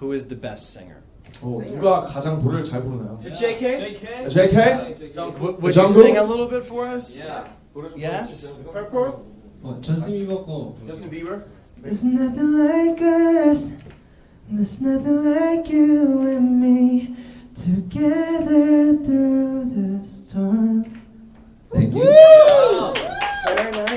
who is the best singer? 어, 누가 가장 노래를 잘 부르나요? JK? JK? W- would you Jungle? sing a little bit for us? Yes. Purpose? 어, 저스틴 비버 거 Justin Bieber? There's nothing like us. There's nothing like you and me together through the storm. Thank you. Don't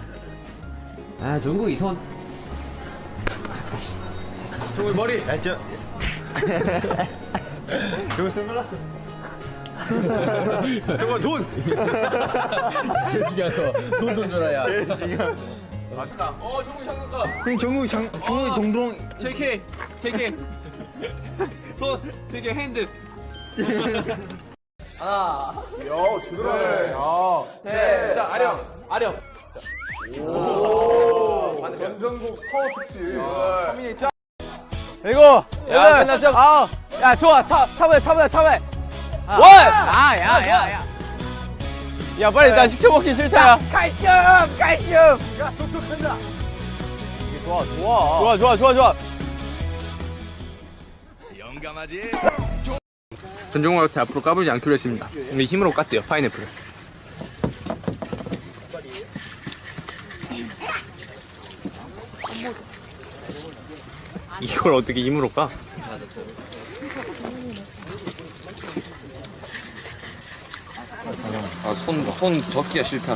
아 정국이 손. 종이 머리. 알죠? 저거 선글라스 저거 돈 제일 중요한 거돈좀 줘라 야. 제일 중요한 어 종국이 장난감 형 정국이 장, 정국이 동동. JK JK 손. JK 핸드. 하나 야 제대로 하네. 자 아령 아령. 오 전전국 파워 특집. 커뮤니티 이거 야 끝났어? 아, 야 좋아. 차 차보야 차보야 차보야 원! 아, 야, 야, 야. 야 빨리 나 시켜먹기 싫다 야. 칼슘, 칼슘. 야, 쏙쏙한다. 좋아, 좋아. 좋아 좋아 좋아 좋아. 전종욱한테 앞으로 까불지 않기로 했습니다. 우리 힘으로 깠대요 파인애플을 이걸 어떻게 힘으로 까? 아, 손, 손 적기가 싫다.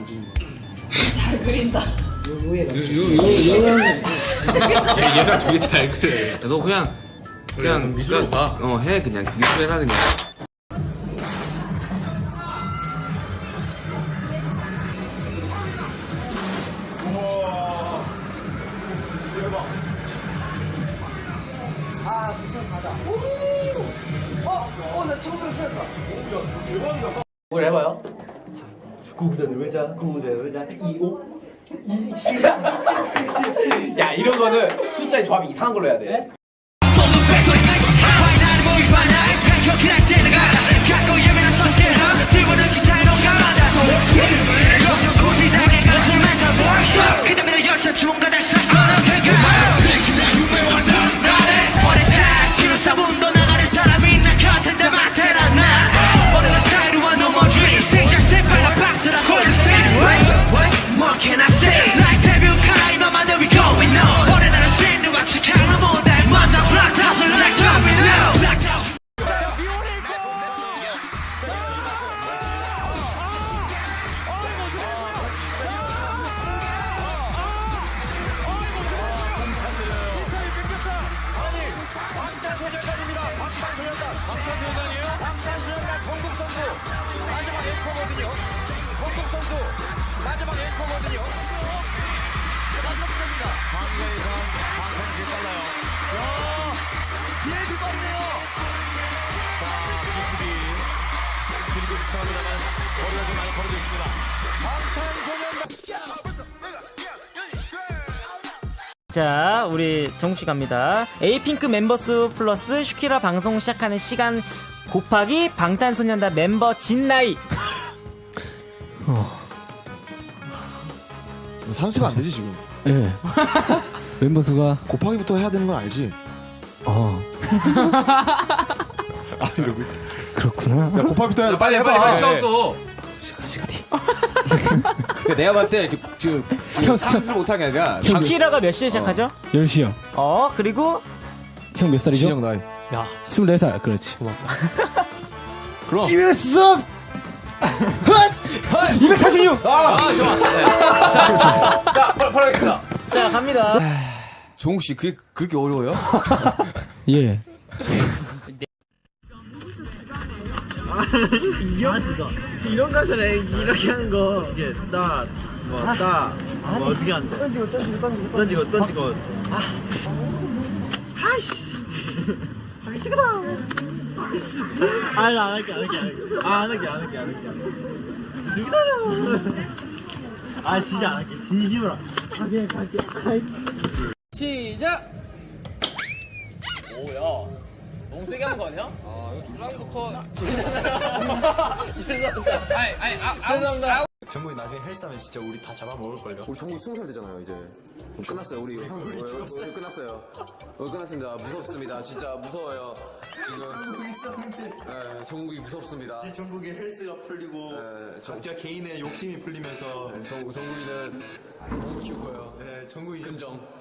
얘가 되게 잘 그래. 너 그냥, 그냥, 미술로 가. 어, 해, 그냥. 미술 해라, 그냥. 뭘 해봐요? 구구단을 외자 구구단을 외자. 2오 야, 이런 거는 숫자의 조합이 이상한 걸로 해야 돼. What 자, 우리 정우 씨 갑니다. 에이핑크 멤버스 플러스 슈키라 방송 시작하는 시간 곱하기 방탄소년단 멤버 진 나이. 산수가 안 되지 지금. 예. 멤버 수가 곱하기부터 해야 되는 건 알지? 어 아 이러고. 그렇구나. 야 곱하기부터 해야 돼. 빨리 빨리 해봐. 시간 없어. 그러니까 내가 봤을 때 지금 지금, 지금 상승 못한 게 아니라 슈키라가 몇 시에 시작하죠? 10시요. 어, 그리고 형 몇 살이죠? 진영 나이. 24살. 그렇지. 그럼. 이베스 246. 아 좋아. 네. 자, 자, 바로 바로 하겠습니다. 자, 갑니다. 종욱 씨 그게 그렇게 어려워요? 예. 이런 가사를 이렇게 하는 거. 이게 따, 뭐, 따, 뭐 어떻게 하는데? 던지고, 던지고, 던지고. 던지고, 던지고. 아. 아이씨. 하기 싫다. 아니, 안 할게, 안 할게, 안 할게. 아, 안 할게, 안 할게, 안 할게. 누구다 아, 진짜 안 할게. 진심으로. 할게. 할게. 시작. 너무 세게 하는 거 아니야? 아 이거 주랑부터. 아니, 아니, 아, 죄송합니다. 정국이 나중에 헬스하면 진짜 우리 다 잡아먹을걸요? 우리 종국 스무 살 되잖아요 이제. 끝났어요 우리 형 우리 끝났어요. 오늘 끝났습니다. 무섭습니다. 진짜 무서워요. 지금. 네, 정국이 무섭습니다. 정국이 헬스가 풀리고 네, 정- 각자 개인의 욕심이 풀리면서 네, 정 정국이는 너무 키울 거예요. 네, 정국이 근정.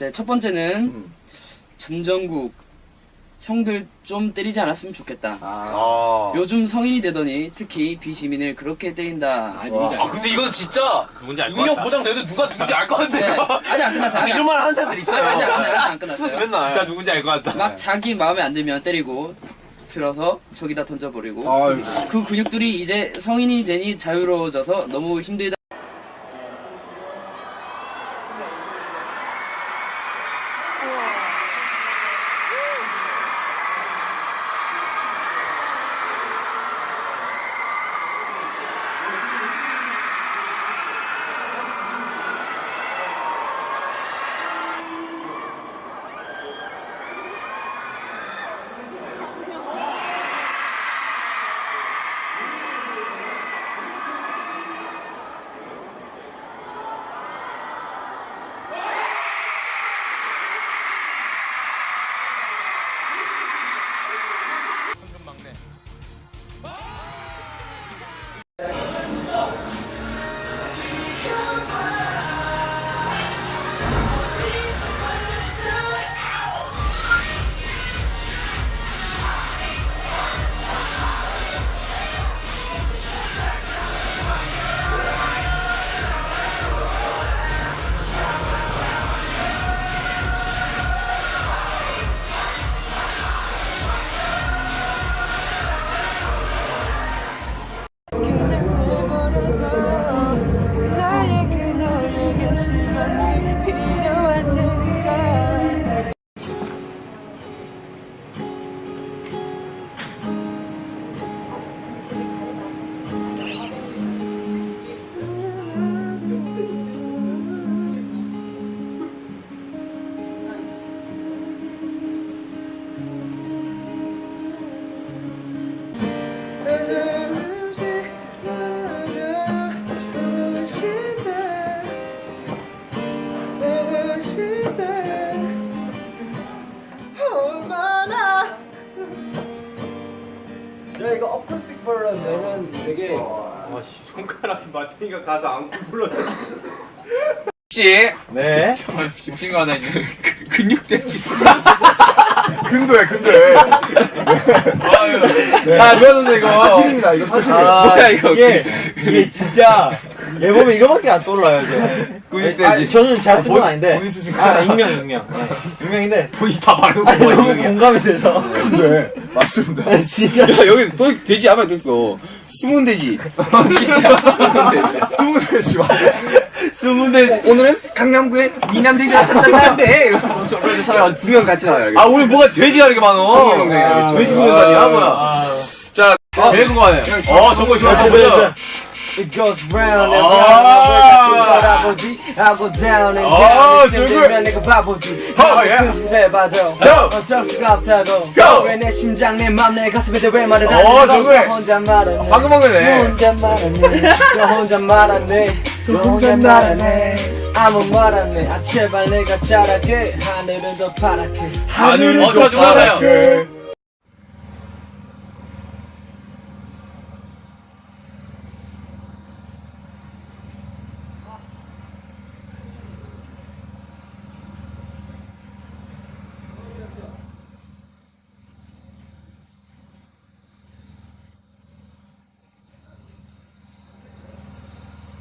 자, 첫 번째는 전정국 형들 좀 때리지 않았으면 좋겠다. 아. 요즘 성인이 되더니 특히 비시민을 그렇게 때린다. 아, 근데 이건 진짜 누군지 알것 같다. 보장돼도 누가 누군지 알것 네, 같은데요? 아직 안 끝났어요. 아직 이런 말 하는 사람들 있어요. 아직 안, 아직 안 끝났어요. 맨날. 진짜 누군지 알 것 같다. 막 자기 마음에 안 들면 때리고 들어서 저기다 던져버리고 아이고. 그 근육들이 이제 성인이 되니 자유로워져서 너무 힘들다. I hear 마트니까 가서 안고 불러줘. 혹시 네. 정말 웃긴 거 하나 있는 근육돼지. 근도해 근도해 아 좋았는데 이거. 사실입니다 이거 사실이에요 뭐야 이거. 이게 이게 진짜 얘 보면 이거밖에 안 떠올라요 이제. 근육돼지. 아, 저는 제가 쓴건 아 닌데. 본인 쓰신 아 익명 익명. 네. 익명인데. 본인 다 말하고 아니 너무 공감이 돼서. 네 맞습니다 아, 진짜. 야 여기 또 돼지 아마 됐어. 숨은 돼지. 진짜 숨은 돼지. 스무 돼지 맞아 숨은 돼지. 오늘은 강남구의 미남 돼지가 탄탄한데. 이러면서 저를 찾아가 두명 같이 나와요. 아 오늘 뭐가 돼지가 이렇게 많어. 아, 돼지 아, 소년단이야 아, 뭐야. 아. 자 제일 궁금하네. 어 정말 좋아. 아, 보여줘. It goes round and 아. round I go down and 아, down. 되면 내가 바보지 어, 예. 승진해봐도 Go. 어쩔 수 없다고 Go. 왜내 심장 내맘내 가슴에 대왜 말을 안 어, 해? 정글. 너 혼자 말하네 방금. 너 혼자 말하네 너 혼자 말하네 너 혼자 말하네 아무 말 안해 아 제발 내가 잘할게 하늘은 더 파랗게 하늘은 어, 저 좋아